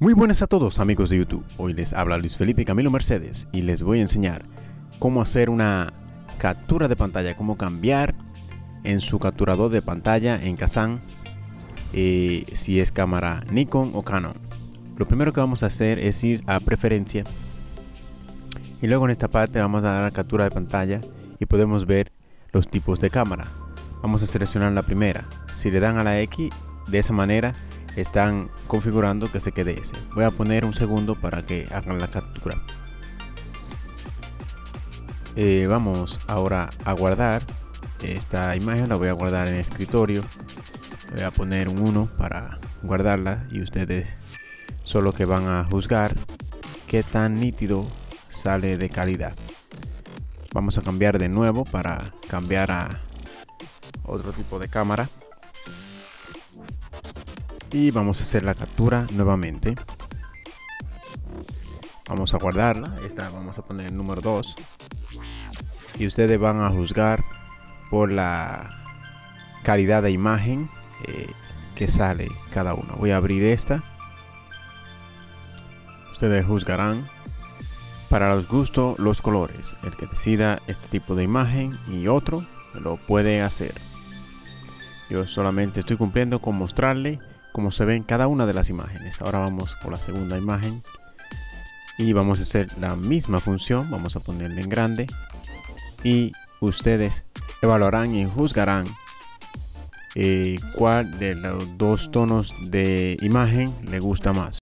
Muy buenas a todos amigos de YouTube, hoy les habla Luis Felipe Camilo Mercedes y les voy a enseñar cómo hacer una captura de pantalla, cómo cambiar en su capturador de pantalla en Kazan eh, si es cámara Nikon o Canon. Lo primero que vamos a hacer es ir a preferencia y luego en esta parte vamos a dar captura de pantalla y podemos ver los tipos de cámara. Vamos a seleccionar la primera, si le dan a la X de esa manera están configurando que se quede ese. Voy a poner un segundo para que hagan la captura. Eh, vamos ahora a guardar esta imagen, la voy a guardar en escritorio. Voy a poner un 1 para guardarla y ustedes solo que van a juzgar qué tan nítido sale de calidad. Vamos a cambiar de nuevo para cambiar a otro tipo de cámara y vamos a hacer la captura nuevamente. Vamos a guardarla. Esta vamos a poner el número 2 y ustedes van a juzgar por la calidad de imagen eh, que sale cada uno. Voy a abrir esta. Ustedes juzgarán para los gustos los colores. El que decida este tipo de imagen y otro lo puede hacer. Yo solamente estoy cumpliendo con mostrarle como se ve en cada una de las imágenes. Ahora vamos por la segunda imagen y vamos a hacer la misma función. Vamos a ponerle en grande y ustedes evaluarán y juzgarán eh, cuál de los dos tonos de imagen le gusta más.